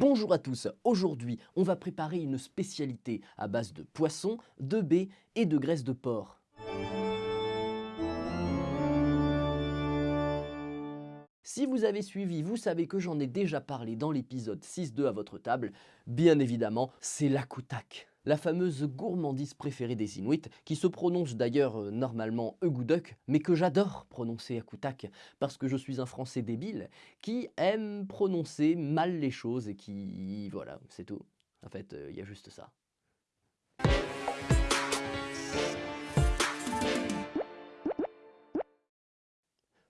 Bonjour à tous, aujourd'hui on va préparer une spécialité à base de poisson, de baies et de graisse de porc. Si vous avez suivi, vous savez que j'en ai déjà parlé dans l'épisode 6.2 à votre table. Bien évidemment, c'est l'akoutak, la fameuse gourmandise préférée des Inuits, qui se prononce d'ailleurs euh, normalement Egouduk, mais que j'adore prononcer akoutak, parce que je suis un français débile qui aime prononcer mal les choses et qui... voilà, c'est tout. En fait, euh, il y a juste ça.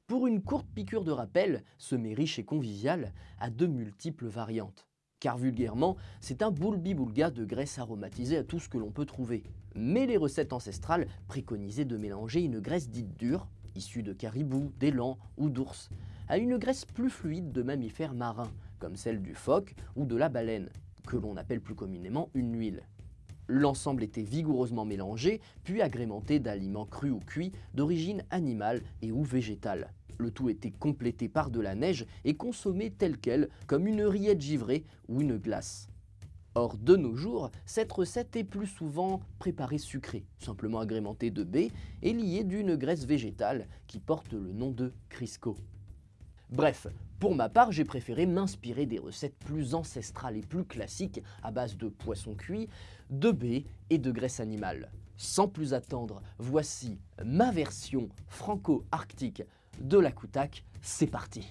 Pour une courte piqûre de rappel, ce mets riche et convivial a de multiples variantes. Car vulgairement, c'est un boulbi-boulga de graisse aromatisée à tout ce que l'on peut trouver. Mais les recettes ancestrales préconisaient de mélanger une graisse dite dure, issue de caribou, d'élan ou d'ours, à une graisse plus fluide de mammifères marins, comme celle du phoque ou de la baleine, que l'on appelle plus communément une huile. L'ensemble était vigoureusement mélangé, puis agrémenté d'aliments crus ou cuits d'origine animale et ou végétale. Le tout était complété par de la neige et consommé tel quel, comme une rillette givrée ou une glace. Or, de nos jours, cette recette est plus souvent préparée sucrée, simplement agrémentée de baies et liée d'une graisse végétale qui porte le nom de Crisco. Bref, pour ma part, j'ai préféré m'inspirer des recettes plus ancestrales et plus classiques à base de poissons cuits, de baies et de graisse animale. Sans plus attendre, voici ma version franco-arctique de la Koutak, c'est parti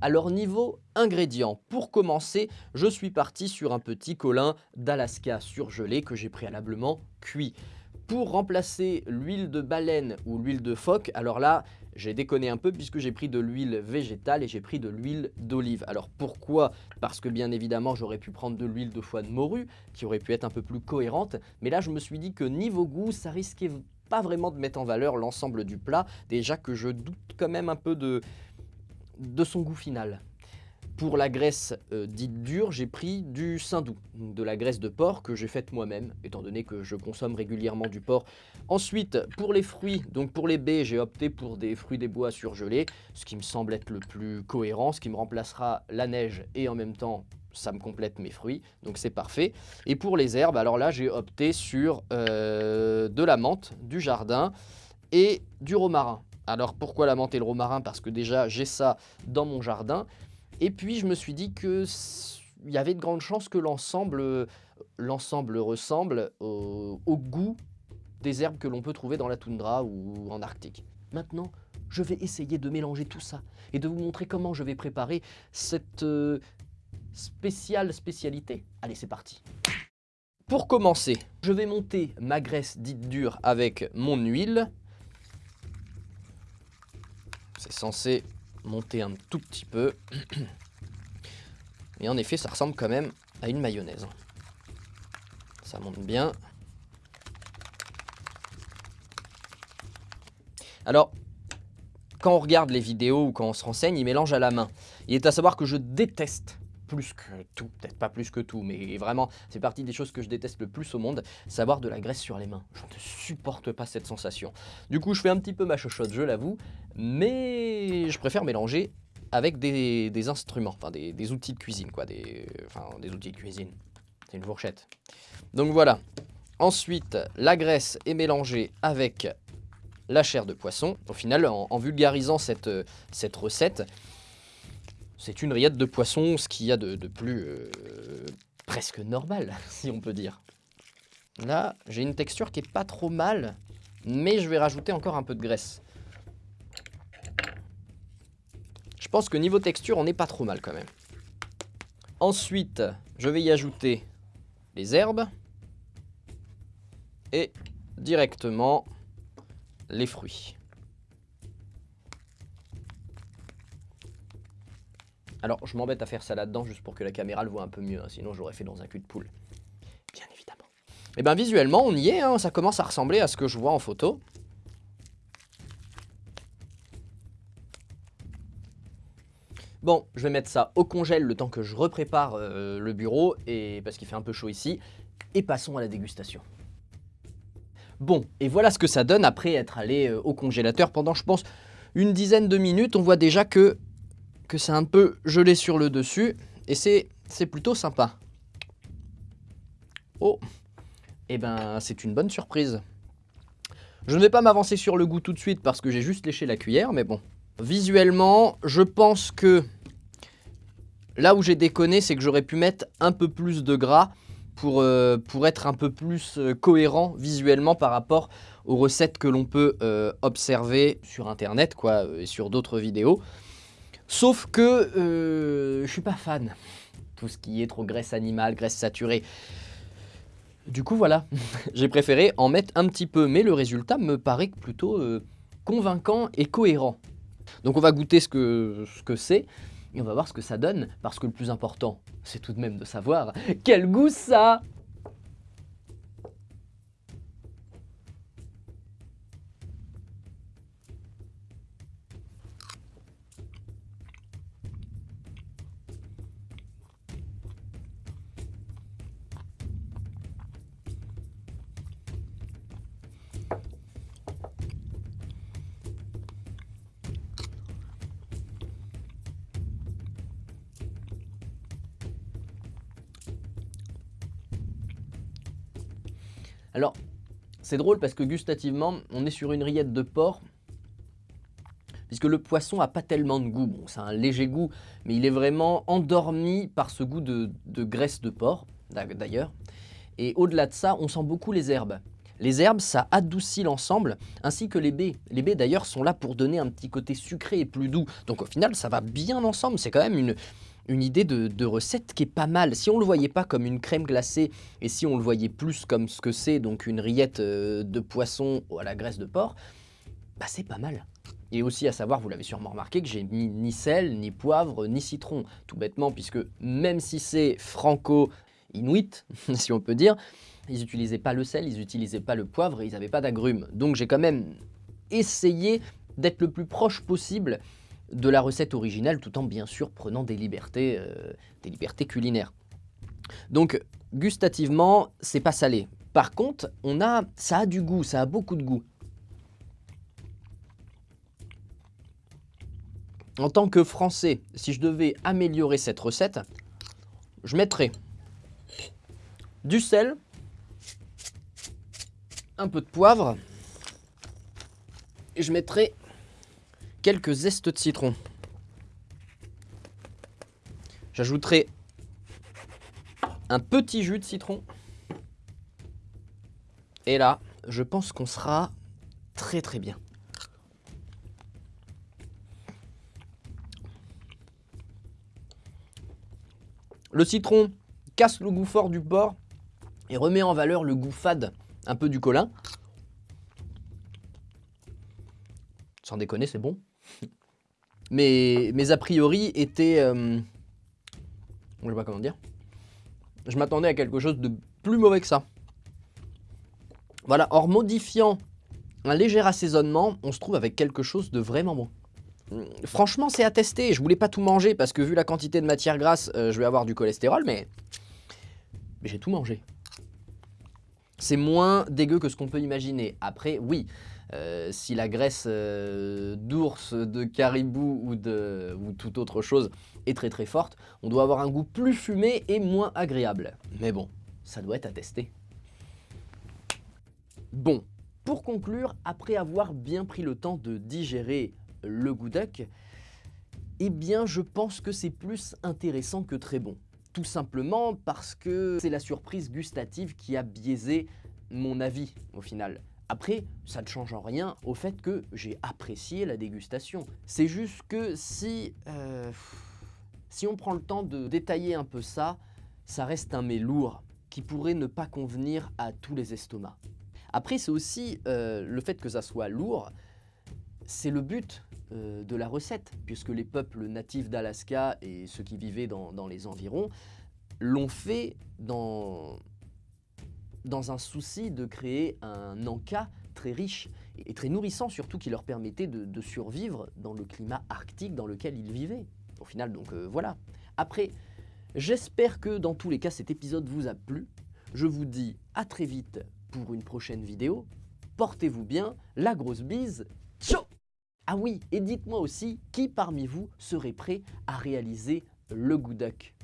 alors niveau ingrédients, pour commencer, je suis parti sur un petit colin d'Alaska surgelé que j'ai préalablement cuit. Pour remplacer l'huile de baleine ou l'huile de phoque, alors là, j'ai déconné un peu puisque j'ai pris de l'huile végétale et j'ai pris de l'huile d'olive. Alors pourquoi? Parce que bien évidemment, j'aurais pu prendre de l'huile de foie de morue, qui aurait pu être un peu plus cohérente. Mais là, je me suis dit que niveau goût, ça risquait pas vraiment de mettre en valeur l'ensemble du plat, déjà que je doute quand même un peu de, de son goût final. Pour la graisse euh, dite dure, j'ai pris du saindoux, de la graisse de porc que j'ai faite moi-même, étant donné que je consomme régulièrement du porc. Ensuite, pour les fruits, donc pour les baies, j'ai opté pour des fruits des bois surgelés, ce qui me semble être le plus cohérent, ce qui me remplacera la neige et en même temps ça me complète mes fruits, donc c'est parfait. Et pour les herbes, alors là j'ai opté sur euh, de la menthe, du jardin et du romarin. Alors pourquoi la menthe et le romarin? Parce que déjà j'ai ça dans mon jardin. Et puis je me suis dit que il y avait de grandes chances que l'ensemble l'ensemble ressemble au, au goût des herbes que l'on peut trouver dans la toundra ou en Arctique. Maintenant, je vais essayer de mélanger tout ça et de vous montrer comment je vais préparer cette, euh, spéciale spécialité. Allez, c'est parti. Pour commencer, je vais monter ma graisse dite dure avec mon huile. C'est censé monter un tout petit peu. Mais en effet, ça ressemble quand même à une mayonnaise. Ça monte bien. Alors, quand on regarde les vidéos ou quand on se renseigne, il mélange à la main. Il est à savoir que je déteste plus que tout, peut-être pas plus que tout, mais vraiment, c'est partie des choses que je déteste le plus au monde, savoir de la graisse sur les mains. Je ne supporte pas cette sensation. Du coup, je fais un petit peu ma chochotte, je l'avoue, mais je préfère mélanger avec des, instruments, enfin des, outils de cuisine, quoi, des, enfin des outils de cuisine. C'est une fourchette. Donc voilà. Ensuite, la graisse est mélangée avec la chair de poisson. Au final, en, vulgarisant cette, cette recette, c'est une rillette de poisson, ce qu'il y a de, plus euh, presque normal, si on peut dire. Là, j'ai une texture qui est pas trop mal, mais je vais rajouter encore un peu de graisse. Je pense que niveau texture, on n'est pas trop mal quand même. Ensuite, je vais y ajouter les herbes et directement les fruits. Alors, je m'embête à faire ça là-dedans juste pour que la caméra le voit un peu mieux, hein, sinon j'aurais fait dans un cul de poule. Bien évidemment. Et eh bien visuellement, on y est, hein, ça commence à ressembler à ce que je vois en photo. Bon, je vais mettre ça au congèle le temps que je reprépare euh, le bureau, et parce qu'il fait un peu chaud ici, et passons à la dégustation. Bon, et voilà ce que ça donne après être allé euh, au congélateur pendant, je pense, une dizaine de minutes. On voit déjà que que c'est un peu gelé sur le dessus. et c'est plutôt sympa. Oh, et eh ben c'est une bonne surprise. Je ne vais pas m'avancer sur le goût tout de suite parce que j'ai juste léché la cuillère, mais bon. Visuellement, je pense que là où j'ai déconné, c'est que j'aurais pu mettre un peu plus de gras pour, euh, être un peu plus euh, cohérent visuellement par rapport aux recettes que l'on peut euh, observer sur internet quoi, et sur d'autres vidéos. Sauf que je suis pas fan. Tout ce qui est trop graisse animale, graisse saturée. Du coup, voilà, j'ai préféré en mettre un petit peu, mais le résultat me paraît plutôt euh, convaincant et cohérent. Donc on va goûter ce que c'est, et on va voir ce que ça donne, parce que le plus important, c'est tout de même de savoir quel goût ça Alors, c'est drôle parce que gustativement, on est sur une rillette de porc, puisque le poisson a pas tellement de goût. Bon, c'est un léger goût, mais il est vraiment endormi par ce goût de, graisse de porc, d'ailleurs. Et au-delà de ça, on sent beaucoup les herbes. Les herbes, ça adoucit l'ensemble, ainsi que les baies. Les baies, d'ailleurs, sont là pour donner un petit côté sucré et plus doux. Donc au final, ça va bien ensemble. C'est quand même une, une idée de, recette qui est pas mal. Si on le voyait pas comme une crème glacée et si on le voyait plus comme ce que c'est, donc une rillette euh, de poisson à la graisse de porc, bah c'est pas mal. Et aussi à savoir, vous l'avez sûrement remarqué, que j'ai mis ni sel, ni poivre, ni citron. Tout bêtement, puisque même si c'est franco-inuit, si on peut dire, ils n'utilisaient pas le sel, ils n'utilisaient pas le poivre et ils n'avaient pas d'agrumes. Donc j'ai quand même essayé d'être le plus proche possible de la recette originale tout en bien sûr prenant des libertés, euh, des libertés culinaires. Donc gustativement, c'est pas salé. Par contre, on a, ça a du goût, ça a beaucoup de goût. En tant que français, si je devais améliorer cette recette, je mettrais du sel, un peu de poivre, et je mettrais quelques zestes de citron. J'ajouterai un petit jus de citron. Et là, je pense qu'on sera très très bien. Le citron casse le goût fort du porc et remet en valeur le goût fade un peu du colin. Sans déconner, c'est bon. Mais mes a priori étaient... Euh, je sais pas comment dire. Je m'attendais à quelque chose de plus mauvais que ça. Voilà, en modifiant un léger assaisonnement, on se trouve avec quelque chose de vraiment bon. Franchement, c'est à tester. Je voulais pas tout manger parce que vu la quantité de matière grasse, euh, je vais avoir du cholestérol, mais, mais j'ai tout mangé. C'est moins dégueu que ce qu'on peut imaginer. Après, oui, euh, si la graisse euh, d'ours, de caribou ou, de, ou toute autre chose est très très forte, on doit avoir un goût plus fumé et moins agréable. Mais bon, ça doit être à tester. Bon, pour conclure, après avoir bien pris le temps de digérer le goudoc, eh bien je pense que c'est plus intéressant que très bon. Tout simplement parce que c'est la surprise gustative qui a biaisé mon avis au final. Après, ça ne change en rien au fait que j'ai apprécié la dégustation. C'est juste que si, euh, si on prend le temps de détailler un peu ça, ça reste un mets lourd qui pourrait ne pas convenir à tous les estomacs. Après, c'est aussi euh, le fait que ça soit lourd, c'est le but euh, de la recette, puisque les peuples natifs d'Alaska et ceux qui vivaient dans, dans les environs l'ont fait dans, dans un souci de créer un encas très riche et très nourrissant surtout qui leur permettait de, survivre dans le climat arctique dans lequel ils vivaient. Au final, donc euh, voilà. Après, j'espère que dans tous les cas cet épisode vous a plu. Je vous dis à très vite pour une prochaine vidéo. Portez-vous bien, la grosse bise, ciao Ah oui, et dites-moi aussi qui parmi vous serait prêt à réaliser le Goudoc